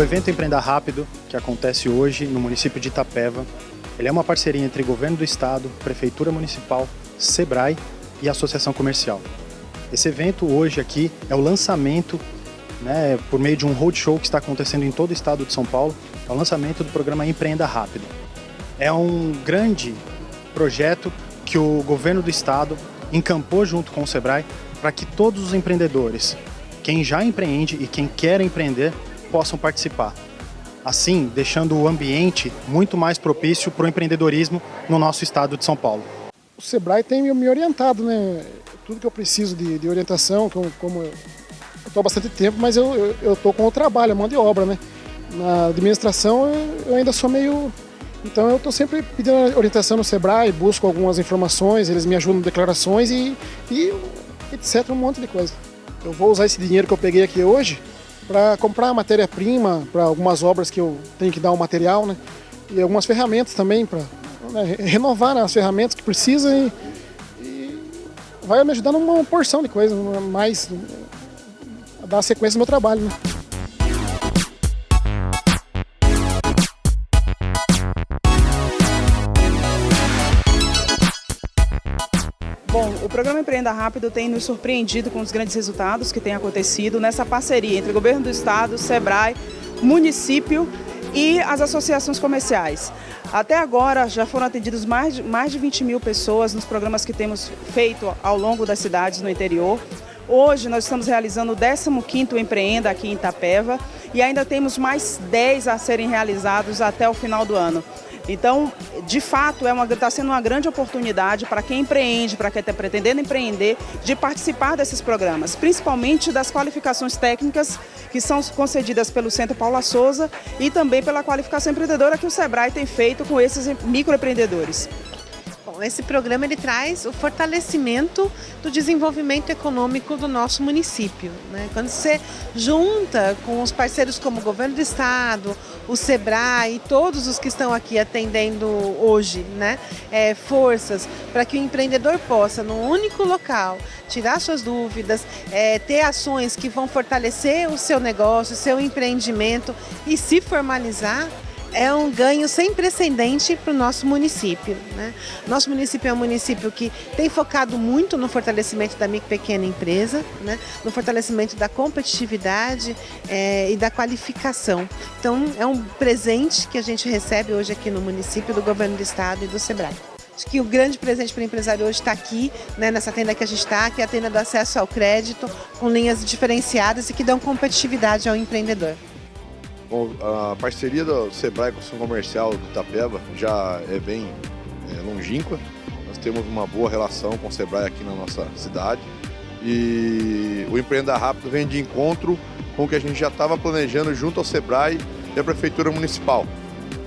O evento Empreenda Rápido, que acontece hoje no município de Itapeva, ele é uma parceria entre Governo do Estado, Prefeitura Municipal, SEBRAE e Associação Comercial. Esse evento hoje aqui é o lançamento, né, por meio de um roadshow que está acontecendo em todo o estado de São Paulo, é o lançamento do programa Empreenda Rápido. É um grande projeto que o governo do estado encampou junto com o Sebrae para que todos os empreendedores, quem já empreende e quem quer empreender, possam participar. Assim, deixando o ambiente muito mais propício para o empreendedorismo no nosso estado de São Paulo. O Sebrae tem me orientado, né? Tudo que eu preciso de, de orientação, como, como eu estou há bastante tempo, mas eu estou com o trabalho, a mão de obra, né? Na administração eu ainda sou meio então eu estou sempre pedindo orientação no Sebrae, busco algumas informações, eles me ajudam em declarações e, e etc, um monte de coisa. Eu vou usar esse dinheiro que eu peguei aqui hoje para comprar matéria-prima para algumas obras que eu tenho que dar o material, né? E algumas ferramentas também para né, renovar né, as ferramentas que precisam e, e, vai me ajudar numa porção de coisas, mais a dar sequência no meu trabalho, né? Bom, o programa Empreenda Rápido tem nos surpreendido com os grandes resultados que têm acontecido nessa parceria entre o Governo do Estado, SEBRAE, município e as associações comerciais. Até agora já foram atendidos mais de, mais de 20 mil pessoas nos programas que temos feito ao longo das cidades no interior. Hoje nós estamos realizando o 15º Empreenda aqui em Itapeva e ainda temos mais 10 a serem realizados até o final do ano. Então, de fato, é está sendo uma grande oportunidade para quem empreende, para quem está pretendendo empreender, de participar desses programas, principalmente das qualificações técnicas que são concedidas pelo Centro Paula Souza e também pela qualificação empreendedora que o SEBRAE tem feito com esses microempreendedores esse programa ele traz o fortalecimento do desenvolvimento econômico do nosso município. Né? Quando você junta com os parceiros como o Governo do Estado, o SEBRAE e todos os que estão aqui atendendo hoje, né? É, forças para que o empreendedor possa, num único local, tirar suas dúvidas, é, ter ações que vão fortalecer o seu negócio, o seu empreendimento e se formalizar, é um ganho sem precedente para o nosso município. Né? Nosso município é um município que tem focado muito no fortalecimento da micro e pequena empresa, né? no fortalecimento da competitividade é, e da qualificação. Então, é um presente que a gente recebe hoje aqui no município do Governo do Estado e do SEBRAE. Que o grande presente para o empresário hoje está aqui, né, nessa tenda que a gente está, que é a tenda do acesso ao crédito, com linhas diferenciadas e que dão competitividade ao empreendedor. A parceria do Sebrae com o Comercial do Itapeva já é bem é, longínqua. Nós temos uma boa relação com o Sebrae aqui na nossa cidade. E o Empreenda Rápido vem de encontro com o que a gente já estava planejando junto ao Sebrae e à Prefeitura Municipal.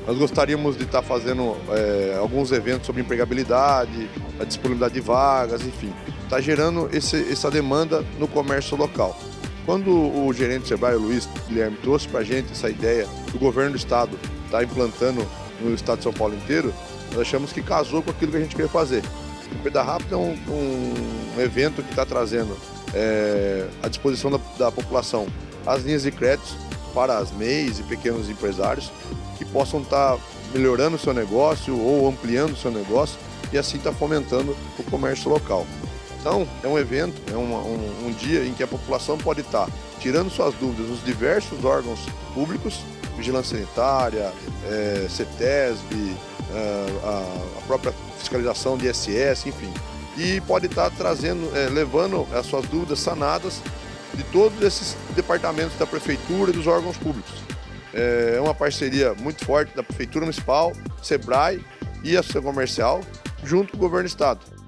Nós gostaríamos de estar fazendo é, alguns eventos sobre empregabilidade, a disponibilidade de vagas, enfim. Está gerando esse, essa demanda no comércio local. Quando o gerente Sebrae, Luiz Guilherme, trouxe para a gente essa ideia do governo do estado estar tá implantando no estado de São Paulo inteiro, nós achamos que casou com aquilo que a gente queria fazer. O Peda Rápido é um, um, evento que está trazendo é, à disposição da, da população as linhas de créditos para as MEIs e pequenos empresários que possam estar tá melhorando o seu negócio ou ampliando o seu negócio e assim estar tá fomentando o comércio local. Então, é um evento, é um, um, um dia em que a população pode estar tirando suas dúvidas nos diversos órgãos públicos, vigilância sanitária, é, CETESB, é, a, a, própria fiscalização de ISS, enfim. E pode estar trazendo, é, levando as suas dúvidas sanadas de todos esses departamentos da prefeitura e dos órgãos públicos. É uma parceria muito forte da Prefeitura Municipal, SEBRAE e a Associação Comercial, junto com o Governo do Estado.